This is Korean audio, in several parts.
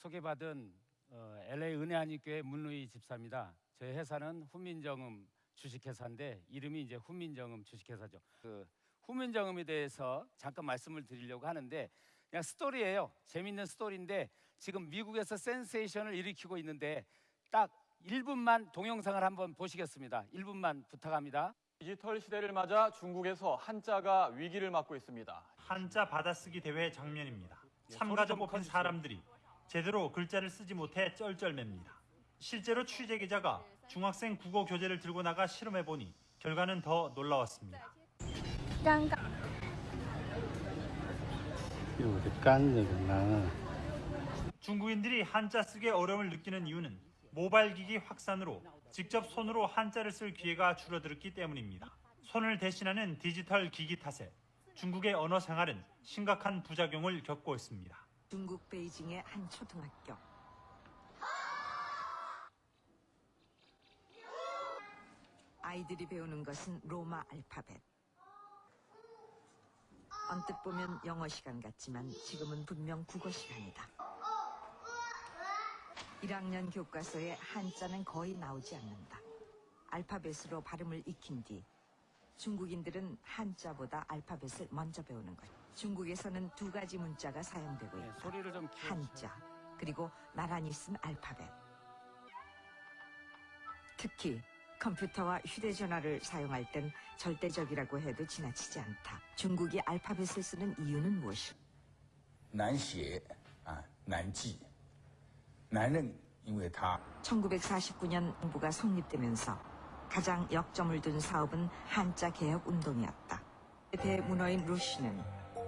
소개받은 어, LA 은혜한인교회 문루이 집사입니다. 저희 회사는 훈민정음 주식회사인데 이름이 이제 훈민정음 주식회사죠. 그 훈민정음에 대해서 잠깐 말씀을 드리려고 하는데 그냥 스토리예요. 재밌는 스토리인데 지금 미국에서 센세이션을 일으키고 있는데 딱 1분만 동영상을 한번 보시겠습니다. 1분만 부탁합니다. 디지털 시대를 맞아 중국에서 한자가 위기를 맞고 있습니다. 한자 받아쓰기 대회 장면입니다. 예, 참가자 뽑힌. 사람들이 제대로 글자를 쓰지 못해 쩔쩔맵니다. 실제로 취재 기자가 중학생 국어 교재를 들고 나가 실험해 보니 결과는 더 놀라웠습니다. 중국인들이 한자 쓰기에 어려움을 느끼는 이유는 모바일 기기 확산으로 직접 손으로 한자를 쓸 기회가 줄어들었기 때문입니다. 손을 대신하는 디지털 기기 탓에 중국의 언어 생활은 심각한 부작용을 겪고 있습니다. 중국 베이징의 한 초등학교. 아이들이 배우는 것은 로마 알파벳. 언뜻 보면 영어 시간 같지만 지금은 분명 국어 시간이다. 1학년 교과서에 한자는 거의 나오지 않는다. 알파벳으로 발음을 익힌 뒤 중국인들은 한자보다 알파벳을 먼저 배우는 것. 중국에서는 두 가지 문자가 사용되고 네, 있다. 소리를 좀 키워주세요. 한자 그리고 나란히 쓴 알파벳. 특히 컴퓨터와 휴대전화를 사용할 땐 절대적이라고 해도 지나치지 않다. 중국이 알파벳을 쓰는 이유는 무엇일까? 难写啊，难记。男人因为他 1949년 정부가 성립되면서 가장 역점을 둔 사업은 한자 개혁 운동이었다. 대문어인 루시는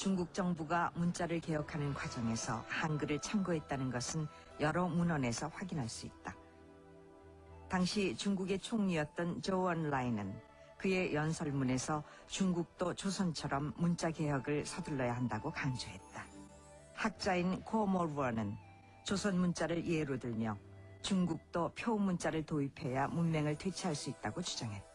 중국 정부가 문자를 개혁하는 과정에서 한글을 참고했다는 것은 여러 문헌에서 확인할 수 있다. 당시 중국의 총리였던 조원 라이는 그의 연설문에서 중국도 조선처럼 문자 개혁을 서둘러야 한다고 강조했다. 학자인 코모르어는 조선 문자를 예로 들며 중국도 표 문자를 도입해야 문명을 되찾을 수 있다고 주장했다.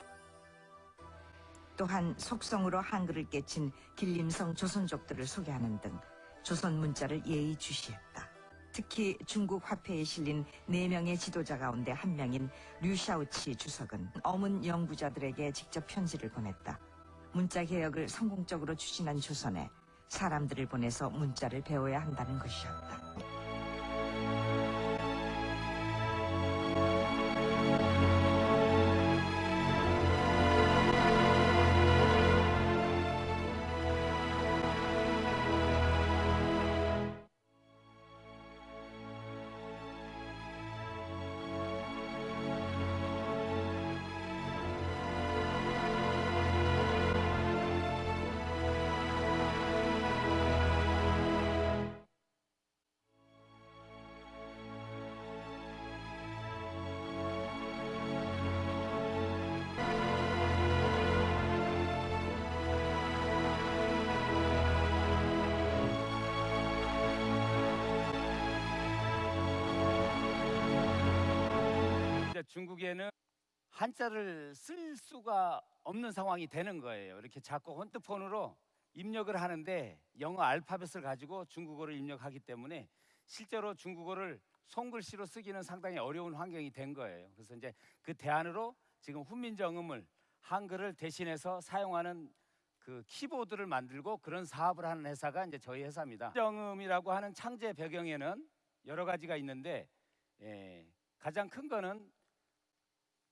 또한 속성으로 한글을 깨친 길림성 조선족들을 소개하는 등 조선 문자를 예의주시했다. 특히 중국 화폐에 실린 네명의 지도자 가운데 한 명인 류샤오치 주석은 어문 연구자들에게 직접 편지를 보냈다. 문자 개혁을 성공적으로 추진한 조선에 사람들을 보내서 문자를 배워야 한다는 것이었다. 중국에는 한자를 쓸 수가 없는 상황이 되는 거예요. 이렇게 자꾸 핸드폰으로 입력을 하는데 영어 알파벳을 가지고 중국어를 입력하기 때문에 실제로 중국어를 손글씨로 쓰기는 상당히 어려운 환경이 된 거예요. 그래서 이제 그 대안으로 지금 훈민정음을 한글을 대신해서 사용하는 그 키보드를 만들고 그런 사업을 하는 회사가 이제 저희 회사입니다. 정음이라고 하는 창제 배경에는 여러 가지가 있는데 예, 가장 큰 거는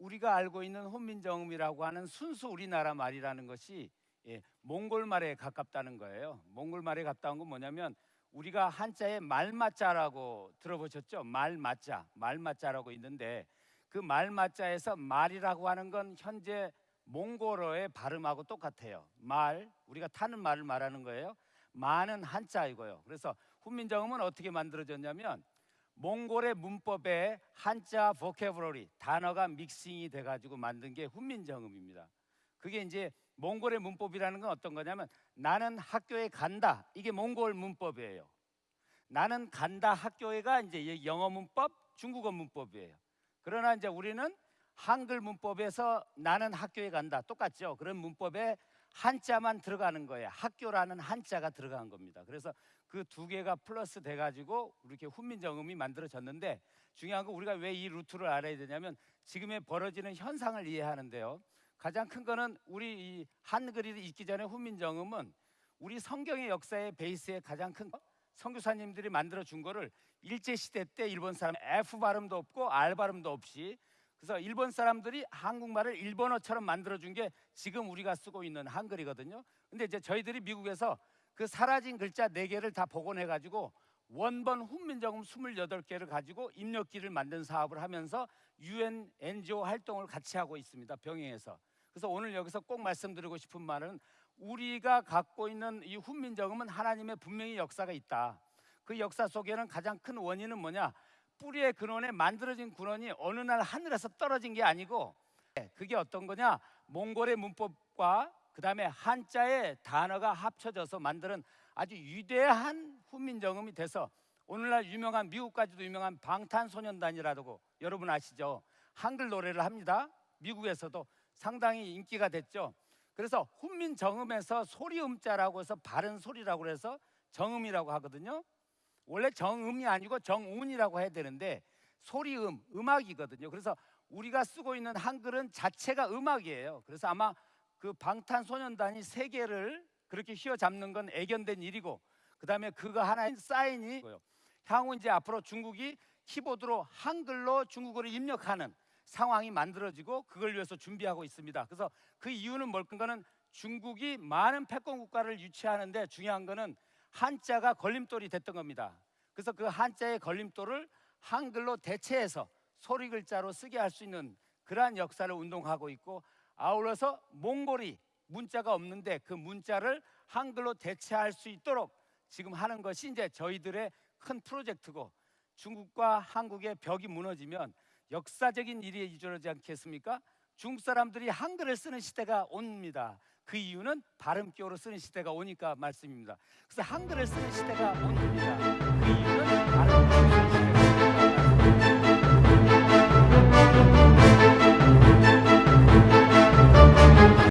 우리가 알고 있는 혼민정음이라고 하는 순수 우리나라 말이라는 것이 예, 몽골 말에 가깝다는 거예요. 몽골 말에 가까운 건 뭐냐면 우리가 한자에 말맞자라고 들어보셨죠? 말맞자, 말맞자라고 있는데 그 말맞자에서 말이라고 하는 건 현재 몽골어의 발음하고 똑같아요. 말, 우리가 타는 말을 말하는 거예요. 마는 한자이고요. 그래서 훈민정음은 어떻게 만들어졌냐면 몽골의 문법에 한자 보케브러리 단어가 믹싱이 돼 가지고 만든 게 훈민정음입니다. 그게 이제 몽골의 문법이라는 건 어떤 거냐면 나는 학교에 간다 이게 몽골 문법이에요. 나는 간다 학교에가 이제 영어 문법, 중국어 문법이에요. 그러나 이제 우리는 한글 문법에서 나는 학교에 간다 똑같죠. 그런 문법에 한자만 들어가는 거예요. 학교라는 한자가 들어간 겁니다. 그래서 그 두 개가 플러스 돼가지고 이렇게 훈민정음이 만들어졌는데 중요한 건 우리가 왜 이 루트를 알아야 되냐면 지금의 벌어지는 현상을 이해하는데요. 가장 큰 거는 우리 이 한글이 있기 전에 훈민정음은 우리 성경의 역사의 베이스에 가장 큰 거, 선교사님들이 만들어 준 거를 일제 시대 때 일본 사람 F 발음도 없고 R 발음도 없이 그래서 일본 사람들이 한국말을 일본어처럼 만들어 준 게 지금 우리가 쓰고 있는 한글이거든요. 근데 이제 저희들이 미국에서 그 사라진 글자 네 개를 다 복원해 가지고 원본 훈민정음 28개를 가지고 입력기를 만든 사업을 하면서 UN NGO 활동을 같이 하고 있습니다. 병행해서. 그래서 오늘 여기서 꼭 말씀드리고 싶은 말은 우리가 갖고 있는 이 훈민정음은 하나님의 분명히 역사가 있다. 그 역사 속에는 가장 큰 원인은 뭐냐? 뿌리의 근원에 만들어진 근원이 어느 날 하늘에서 떨어진 게 아니고 그게 어떤 거냐? 몽골의 문법과 그 다음에 한자의 단어가 합쳐져서 만드는 아주 위대한 훈민정음이 돼서 오늘날 유명한 미국까지도 유명한 방탄소년단이라고 여러분 아시죠? 한글 노래를 합니다. 미국에서도 상당히 인기가 됐죠. 그래서 훈민정음에서 소리음자라고 해서 바른 소리라고 해서 정음이라고 하거든요. 원래 정음이 아니고 정운이라고 해야 되는데 소리음, 음악이거든요. 그래서 우리가 쓰고 있는 한글은 자체가 음악이에요. 그래서 아마 그 방탄소년단이 세계를 그렇게 휘어잡는 건 애견된 일이고 그다음에 그거 하나의 사인이. 향후 이제 앞으로 중국이 키보드로 한글로 중국어를 입력하는 상황이 만들어지고 그걸 위해서 준비하고 있습니다. 그래서 그 이유는 뭘까는 중국이 많은 패권 국가를 유치하는데 중요한 거는 한자가 걸림돌이 됐던 겁니다. 그래서 그 한자의 걸림돌을 한글로 대체해서 소리 글자로 쓰게 할 수 있는 그러한 역사를 운동하고 있고 아울러서 몽골이 문자가 없는데 그 문자를 한글로 대체할 수 있도록 지금 하는 것이 이제 저희들의 큰 프로젝트고 중국과 한국의 벽이 무너지면 역사적인 일이 이루어지지 않겠습니까? 중국 사람들이 한글을 쓰는 시대가 옵니다. 그 이유는 발음기호로 쓰는 시대가 오니까 말씀입니다. 그래서 한글을 쓰는 시대가 옵니다. 그 이유는 발음기호로 쓰는 시대가 말씀입니다.